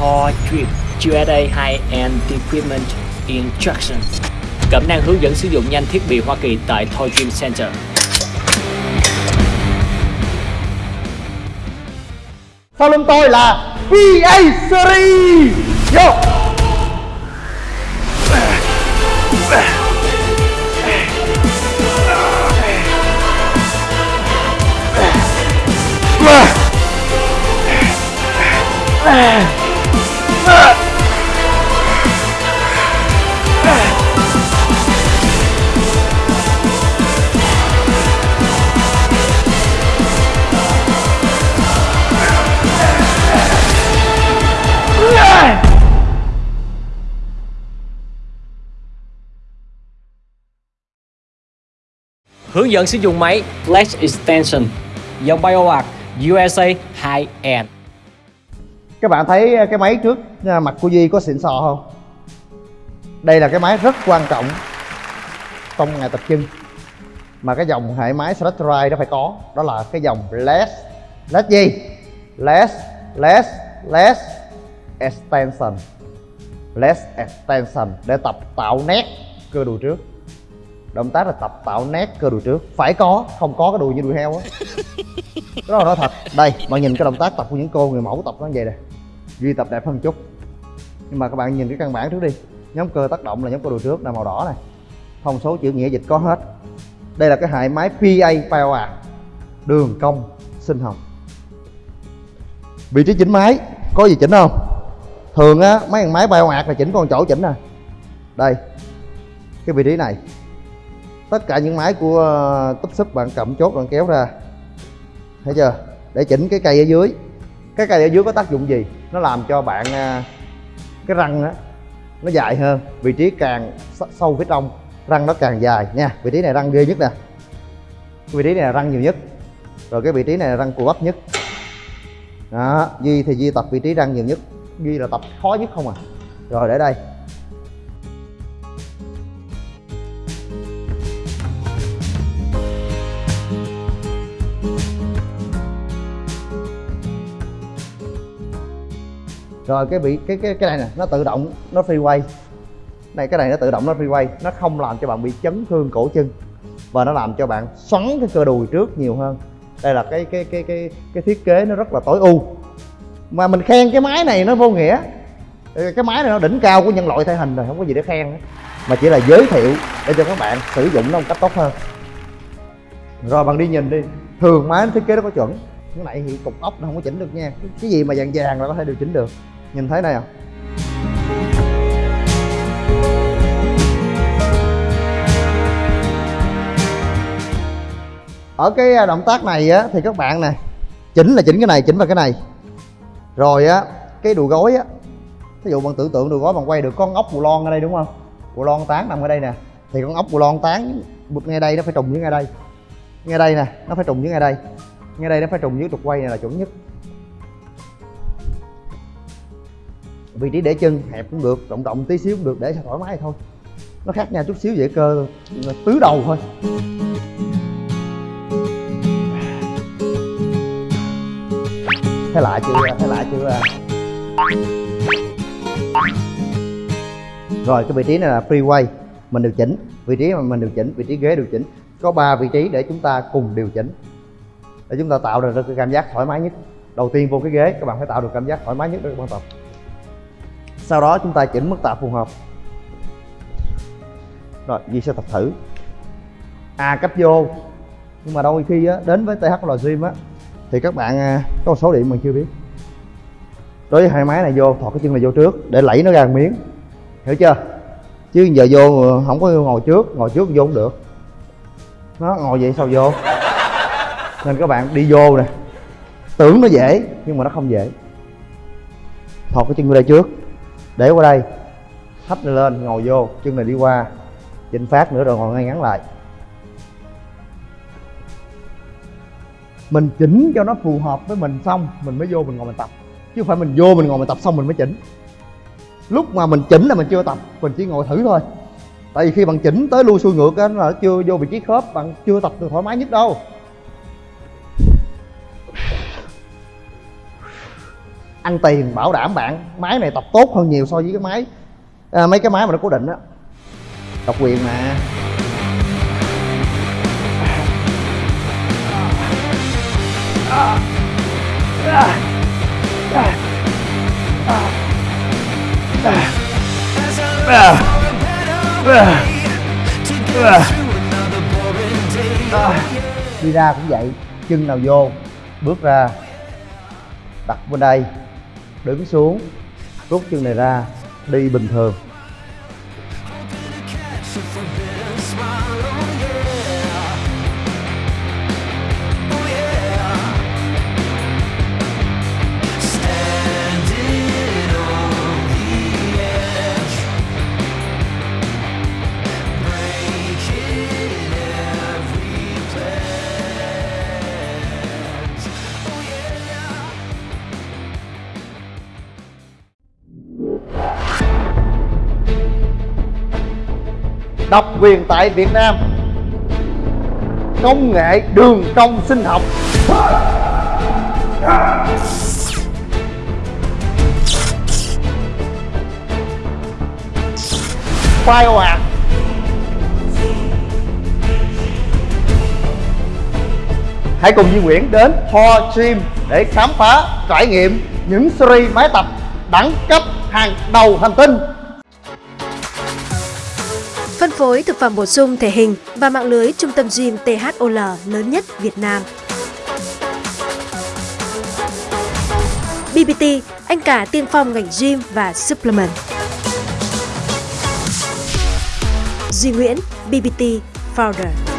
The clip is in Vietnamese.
Thor Drip USA High-End Equipment Instruction. Cẩm năng hướng dẫn sử dụng nhanh thiết bị Hoa Kỳ tại Thor Dream Center. Sau lưng tôi là PA Series. Vô Hướng dẫn sử dụng máy flash Extension dòng BioArc USA High-End Các bạn thấy cái máy trước à, mặt của Duy có xịn sò không? Đây là cái máy rất quan trọng trong ngày tập chân Mà cái dòng hệ máy Select Ride nó phải có. Đó là cái dòng Less Less gì? Less Less Less Extension. Less Extension Để tập tạo nét cơ đùi trước động tác là tập tạo nét cơ đùi trước. Phải có không có cái đùi như đùi heo á. Đó là nói thật. Đây bạn nhìn cái động tác tập của những cô người mẫu tập nó như vậy nè. Duy tập đẹp hơn chút. Nhưng mà các bạn nhìn cái căn bản trước đi. Nhóm cơ tác động là nhóm cơ đùi trước là màu đỏ này. Thông số chữ nghĩa dịch có hết. Đây là cái hệ máy PA Power. Đường cong sinh hồng vị trí chỉnh máy có gì chỉnh không? Thường á mấy thằng máy Power là chỉnh con chỗ chỉnh nè. Đây cái vị trí này tất cả những máy của ờ, túp súp bạn cầm chốt bạn kéo ra. Thấy chưa? Để chỉnh cái cây ở dưới. Cái cây ở dưới có tác dụng gì? Nó làm cho bạn ờ, cái răng đó, nó dài hơn. Vị trí càng sâu phía trong răng nó càng dài nha. Vị trí này răng ghê nhất nè. Vị trí này là răng nhiều nhất. Rồi cái vị trí này là răng cù bắp nhất. Đó duy thì duy tập vị trí răng nhiều nhất. Duy là tập khó nhất không à. Rồi để đây. Rồi, cái bị cái cái cái này nè, nó tự động, nó free quay này, cái này nó tự động, nó free quay nó không làm cho bạn bị chấn thương cổ chân và nó làm cho bạn xoắn cái cơ đùi trước nhiều hơn. Đây là cái cái cái cái cái thiết kế nó rất là tối ưu. Mà mình khen cái máy này nó vô nghĩa. Cái máy này nó đỉnh cao của nhân loại thể hình rồi, không có gì để khen nữa. mà chỉ là giới thiệu để cho các bạn sử dụng nó một cách tốt hơn. Rồi, bạn đi nhìn đi. Thường máy nó thiết kế nó có chuẩn. Cái này thì cục ốc nó không có chỉnh được nha. Cái gì mà vàng vàng là có thể điều chỉnh được nhìn thấy này à ở cái à, động tác này á, thì các bạn nè, chỉnh là chỉnh cái này, chỉnh vào cái này. Rồi á, cái đùi gối á ví dụ bạn tưởng tượng đùi gối bạn quay được con ốc bù lon ở đây đúng không? Bù lon tán nằm ở đây nè. Thì con ốc bù lon tán bực ngay đây, nó phải trùng với ngay đây. Ngay đây nè, nó phải trùng với ngay đây. Ngay đây nó phải trùng với trục quay này là chuẩn nhất. Vị trí để chân hẹp cũng được, rộng rộng tí xíu cũng được, để cho thoải mái thôi. Nó khác nhau chút xíu dễ cơ tứ đầu thôi. Thấy lạ chưa, thấy lạ chưa? Rồi, cái vị trí này là freeway mình điều chỉnh. Vị trí mà mình điều chỉnh, vị trí ghế điều chỉnh. Có 3 vị trí để chúng ta cùng điều chỉnh. Để chúng ta tạo được cái cảm giác thoải mái nhất. Đầu tiên vô cái ghế, các bạn phải tạo được cảm giác thoải mái nhất rất quan trọng tập sau đó chúng ta chỉnh mức tạ phù hợp. Rồi Duy sẽ tập thử. À cấp vô. Nhưng mà đôi khi á, đến với THL Gym á thì các bạn à, có một số điểm mình chưa biết. Đối với hai máy này vô thọt cái chân này vô trước để lẫy nó ra một miếng. Hiểu chưa? Chứ giờ vô ờ, không có ngồi trước ngồi trước vô không được. Nó ngồi vậy sao vô? Nên các bạn đi vô nè. Tưởng nó dễ nhưng mà nó không dễ. Thọt cái chân vô đây trước để qua đây thấp này lên, ngồi vô, chân này đi qua chỉnh phát nữa rồi ngồi ngay ngắn lại. Mình chỉnh cho nó phù hợp với mình xong, mình mới vô mình ngồi mình tập. Chứ không phải mình vô mình ngồi mình tập xong mình mới chỉnh. Lúc mà mình chỉnh là mình chưa tập, mình chỉ ngồi thử thôi. Tại vì khi bạn chỉnh tới lui xuôi ngược á là chưa vô vị trí khớp, bạn chưa tập được thoải mái nhất đâu. Ăn tiền bảo đảm bạn máy này tập tốt hơn nhiều so với cái máy. À, mấy cái máy mà nó cố định á. Độc quyền mà. Đi ra cũng vậy chân nào vô bước ra đặt bên đây đứng xuống rút chân này ra đi bình thường. Độc quyền tại Việt Nam. Công nghệ đường cong sinh học. Khoai hãy cùng Duy Nguyễn đến Ho Gym để khám phá, trải nghiệm những series máy tập đẳng cấp hàng đầu hành tinh phối thực phẩm bổ sung thể hình và mạng lưới trung tâm gym THOL lớn nhất Việt Nam. BBT, anh cả tiên phong ngành gym và supplement. Duy Nguyễn, BBT Founder.